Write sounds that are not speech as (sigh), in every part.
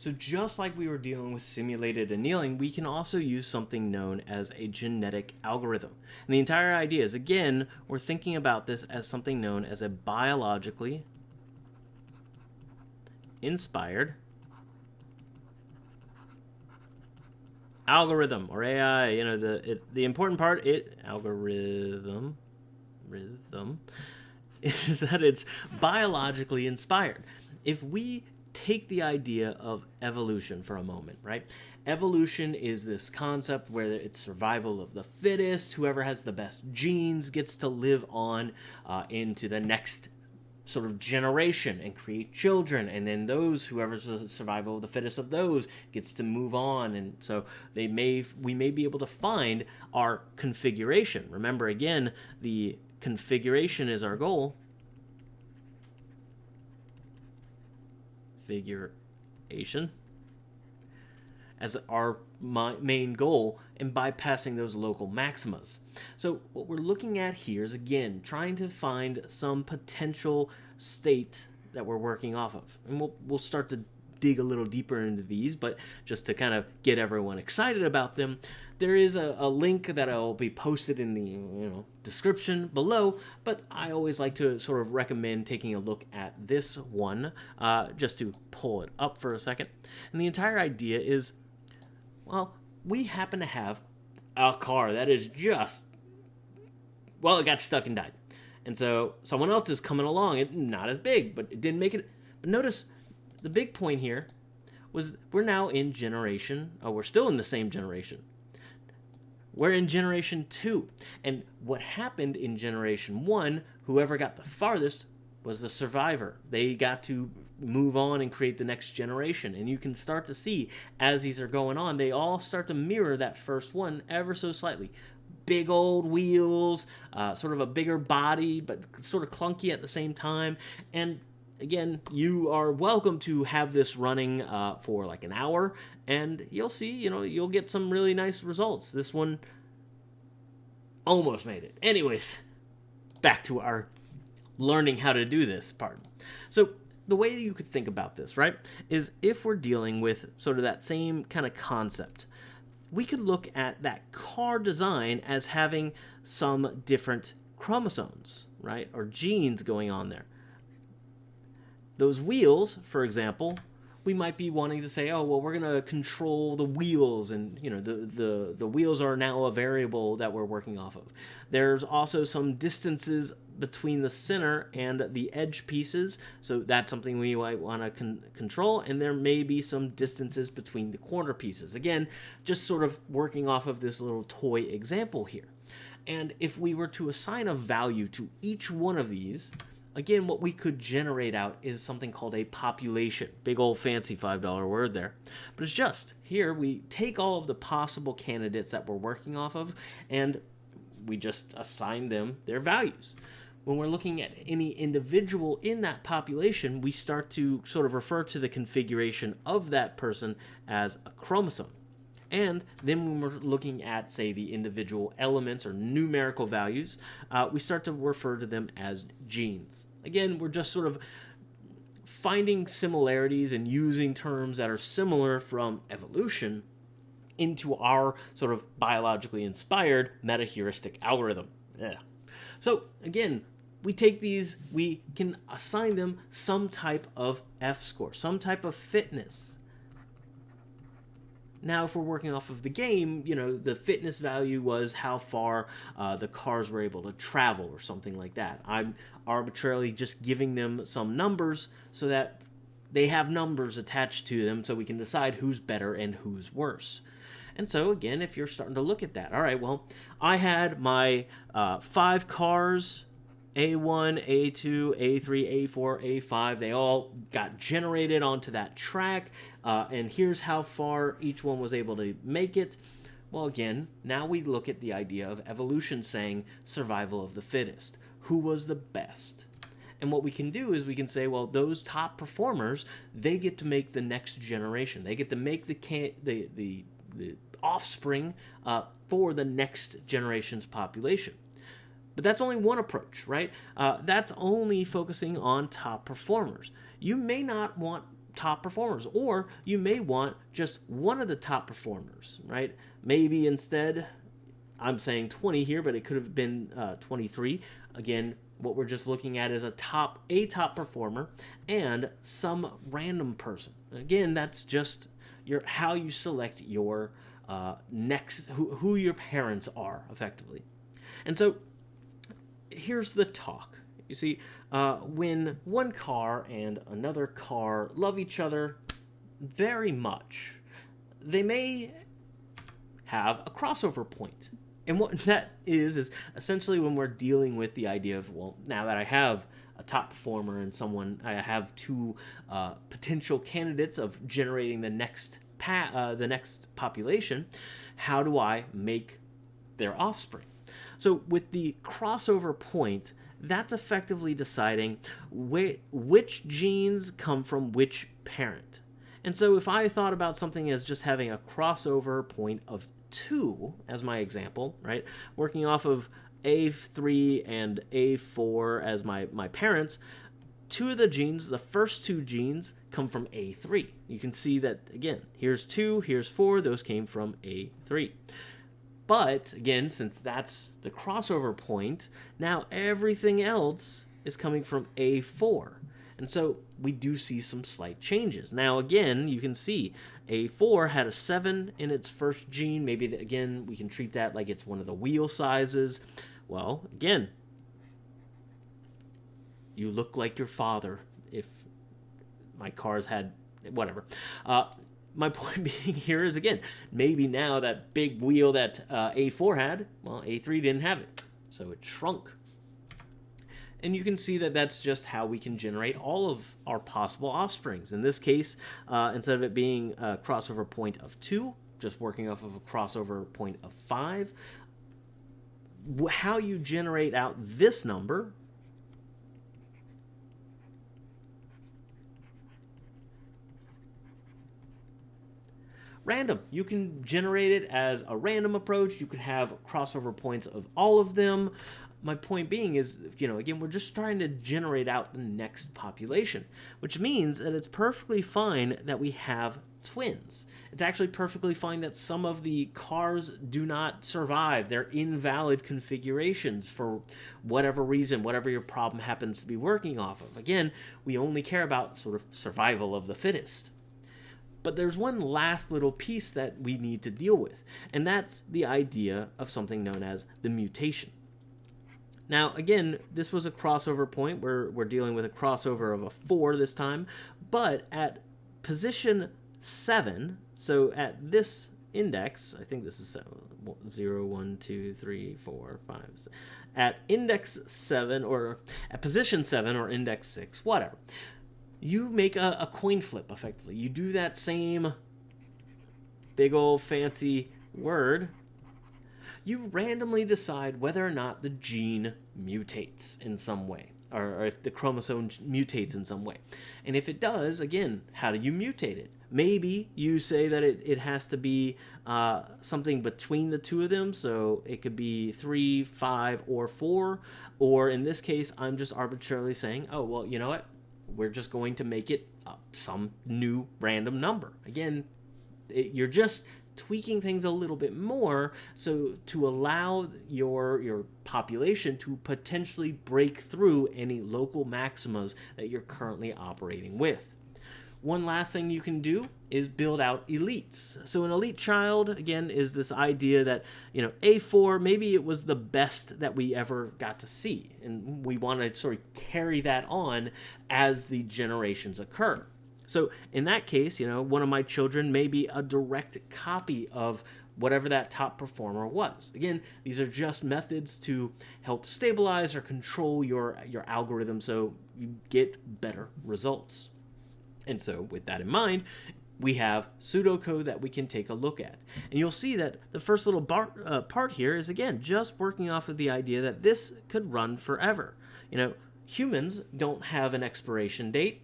So just like we were dealing with simulated annealing, we can also use something known as a genetic algorithm. And the entire idea is, again, we're thinking about this as something known as a biologically inspired algorithm or AI. You know, the it, the important part it algorithm rhythm (laughs) is that it's biologically inspired. If we take the idea of evolution for a moment, right? Evolution is this concept where it's survival of the fittest. Whoever has the best genes gets to live on uh, into the next sort of generation and create children and then those whoever's the survival of the fittest of those gets to move on and so they may we may be able to find our configuration remember again the configuration is our goal configuration as our main goal and bypassing those local maximas. So what we're looking at here is again trying to find some potential state that we're working off of. And we'll, we'll start to dig a little deeper into these, but just to kind of get everyone excited about them, there is a, a link that I'll be posted in the you know description below. But I always like to sort of recommend taking a look at this one uh, just to pull it up for a second. And the entire idea is, well, we happen to have a car that is just well, it got stuck and died. And so someone else is coming along. It not as big, but it didn't make it. But notice the big point here was we're now in generation, oh, we're still in the same generation. We're in generation two. And what happened in generation one, whoever got the farthest was the survivor. They got to move on and create the next generation. And you can start to see as these are going on, they all start to mirror that first one ever so slightly. Big old wheels, uh, sort of a bigger body, but sort of clunky at the same time. And again, you are welcome to have this running uh, for like an hour, and you'll see, you know, you'll get some really nice results. This one almost made it. Anyways, back to our learning how to do this part. So the way you could think about this, right, is if we're dealing with sort of that same kind of concept, we could look at that car design as having some different chromosomes, right, or genes going on there. Those wheels, for example, we might be wanting to say, oh, well, we're going to control the wheels, and you know, the, the, the wheels are now a variable that we're working off of. There's also some distances between the center and the edge pieces, so that's something we might want to con control, and there may be some distances between the corner pieces. Again, just sort of working off of this little toy example here. And if we were to assign a value to each one of these, Again, what we could generate out is something called a population. Big old fancy $5 word there. But it's just, here we take all of the possible candidates that we're working off of and we just assign them their values. When we're looking at any individual in that population, we start to sort of refer to the configuration of that person as a chromosome. And then when we're looking at, say, the individual elements or numerical values, uh, we start to refer to them as genes. Again, we're just sort of finding similarities and using terms that are similar from evolution into our sort of biologically inspired meta-heuristic algorithm. Yeah. So again, we take these, we can assign them some type of F score, some type of fitness. Now, if we're working off of the game, you know, the fitness value was how far uh, the cars were able to travel or something like that. I'm arbitrarily just giving them some numbers so that they have numbers attached to them so we can decide who's better and who's worse. And so, again, if you're starting to look at that, all right, well, I had my uh, five cars a1, A2, A3, A4, A5, they all got generated onto that track. Uh, and here's how far each one was able to make it. Well, again, now we look at the idea of evolution saying survival of the fittest. Who was the best? And what we can do is we can say, well, those top performers, they get to make the next generation. They get to make the the the, the offspring uh, for the next generation's population. But that's only one approach, right? Uh, that's only focusing on top performers. You may not want top performers, or you may want just one of the top performers, right? Maybe instead, I'm saying 20 here, but it could have been uh, 23. Again, what we're just looking at is a top a top performer and some random person. Again, that's just your how you select your uh, next who, who your parents are effectively. And so here's the talk. You see, uh, when one car and another car love each other very much, they may have a crossover point. And what (laughs) that is, is essentially when we're dealing with the idea of, well, now that I have a top performer and someone, I have two uh, potential candidates of generating the next uh, the next population, how do I make their offspring? So with the crossover point, that's effectively deciding wh- which genes come from which parent. And so if I thought about something as just having a crossover point of 2 as my example, right? Working off of A3 and A4 as my, my parents, two of the genes, the first two genes, come from A3. You can see that, again, here's 2, here's 4, those came from A3. But, again, since that's the crossover point, now everything else is coming from A4. And so we do see some slight changes. Now, again, you can see A4 had a 7 in its first gene. Maybe, again, we can treat that like it's one of the wheel sizes. Well, again, you look like your father if my cars had whatever. Uh, my (laughs) point being here is again, maybe now that big wheel that uh, A4 had, well, A3 didn't have it, so it shrunk. And you can see that that's just how we can generate all of our possible offsprings. In this case, uh, instead of it being a crossover point of 2, just working off of a crossover point of 5, how you generate out this number random. You can generate it as a random approach. You could have crossover points of all of them my point being is, you know, again, we're just trying to generate out the next population, which means that it's perfectly fine that we have twins. It's actually perfectly fine that some of the cars do not survive. They're invalid configurations for whatever reason, whatever your problem happens to be working off of. Again, we only care about sort of survival of the fittest. But there's one last little piece that we need to deal with, and that's the idea of something known as the mutation. Now, again, this was a crossover point. We're, we're dealing with a crossover of a 4 this time. But at position 7, so at this index, I think this is 0, 1, 2, 3, 4, 5, 6. At index 7, or at position 7, or index 6, whatever, you make a, a coin flip, effectively. You do that same big old fancy word you randomly decide whether or not the gene mutates in some way, or, if the chromosome mutates in some way. And if it does, again, how do you mutate it? Maybe you say that it, it has to be uh, something between the two of them, so it could be three, five, or four. Or in this case, I'm just arbitrarily saying, oh, well, you know what? We're just going to make it uh, some new random number. Again, it, you're just tweaking things a little bit more so to allow your your population to potentially break through any local maximas that you're currently operating with. One last thing you can do is build out elites. So an elite child, again, is this idea that, you know, A4, maybe it was the best that we ever got to see. And we want to sort of carry that on as the generations occur. So in that case, you know, one of my children may be a direct copy of whatever that top performer was. Again, these are just methods to help stabilize or control your, your algorithm so you get better results. And so with that in mind, we have pseudocode that we can take a look at. And you'll see that the first little bar, uh, part here is, again, just working off of the idea that this could run forever. You know, humans don't have an expiration date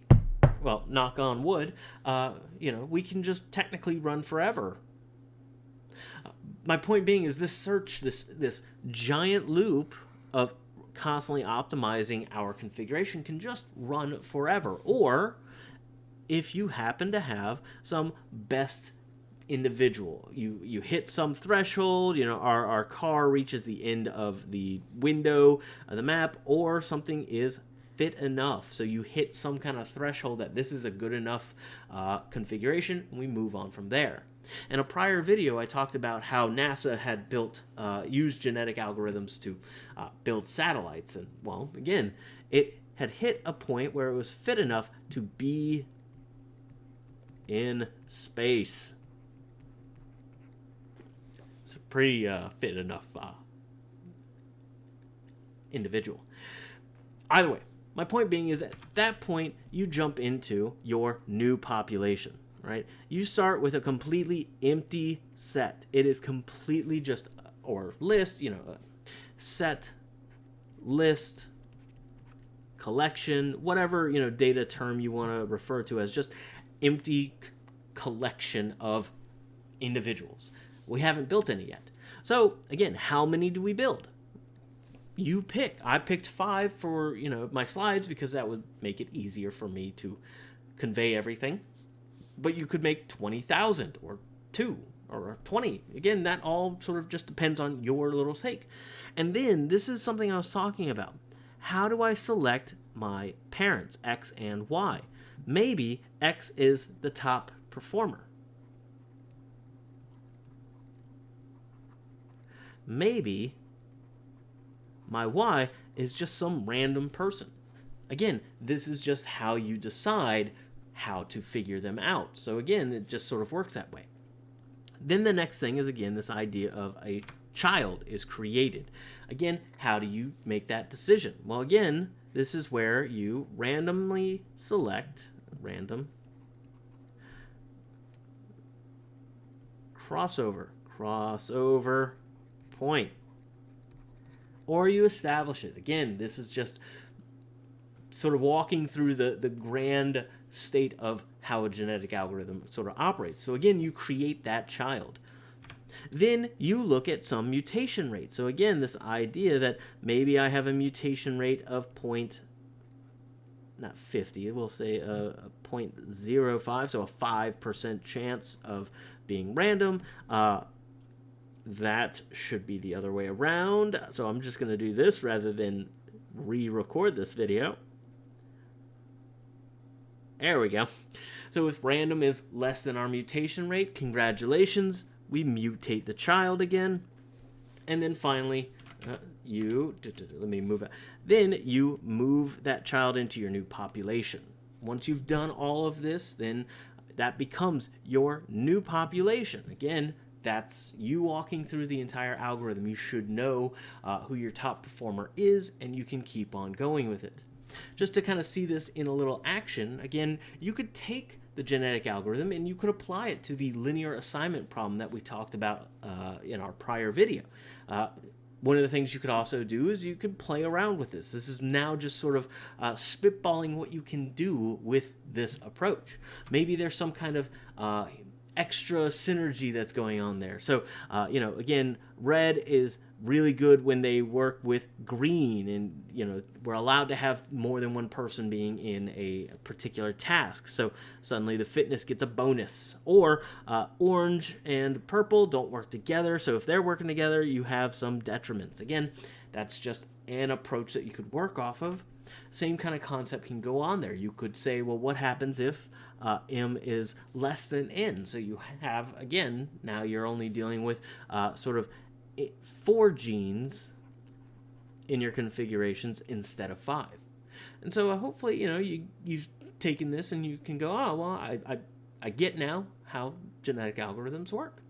well, knock on wood, uh, you know, we can just technically run forever. my point being is this search, this this giant loop of constantly optimizing our configuration can just run forever. Or if you happen to have some best individual. You you hit some threshold, you know, our, our car reaches the end of the window of the map, or something is fit enough. So you hit some kind of threshold that this is a good enough uh, configuration, we move on from there. In a prior video, I talked about how NASA had built, uh, used genetic algorithms to uh, build satellites. And, well, again, it had hit a point where it was fit enough to be in space. It's a pretty uh, fit enough uh, individual. Either way, my point being is at that point, you jump into your new population right? You start with a completely empty set. It is completely just, or list, you know, set, list, collection, whatever, you know, data term you want to refer to as just empty collection of individuals. We haven't built any yet. So again, how many do we build? You pick. I picked five for, you know, my slides because that would make it easier for me to convey everything but you could make 20,000 or 2 or 20. Again, that all sort of just depends on your little sake. And then this is something I was talking about. How do I select my parents, X and Y? Maybe X is the top performer. Maybe my Y is just some random person. Again, this is just how you decide how to figure them out. So again, it just sort of works that way. Then the next thing is again this idea of a child is created. Again, how do you make that decision? Well, again, this is where you randomly select random crossover, crossover point. Or you establish it. Again, this is just sort of walking through the, the grand state of how a genetic algorithm sort of operates. So again, you create that child. Then you look at some mutation rate. So again, this idea that maybe I have a mutation rate of point, not 50, we'll say a, a 0.05, so a 5% chance of being random. Uh, that should be the other way around. So I'm just going to do this rather than re-record this video. There we go. So if random is less than our mutation rate, congratulations, we mutate the child again. And then finally, uh, you, let me move it. Then you move that child into your new population. Once you've done all of this, then that becomes your new population. Again, that's you walking through the entire algorithm. You should know uh, who your top performer is, and you can keep on going with it. Just to kind of see this in a little action, again, you could take the genetic algorithm and you could apply it to the linear assignment problem that we talked about uh, in our prior video. Uh, one of the things you could also do is you could play around with this. This is now just sort of uh, spitballing what you can do with this approach. Maybe there's some kind of uh, extra synergy that's going on there. So, uh, you know, again, red is really good when they work with green and you know we're allowed to have more than one person being in a particular task. So suddenly the fitness gets a bonus. Or uh, orange and purple don't work together. So if they're working together you have some detriments. Again that's just an approach that you could work off of. Same kind of concept can go on there. You could say well what happens if uh, m is less than n? So you have again now you're only dealing with uh, sort of four genes in your configurations instead of five. And so uh, hopefully, you know, you, you've taken this and you can go, oh, well, I, I, I get now how genetic algorithms work.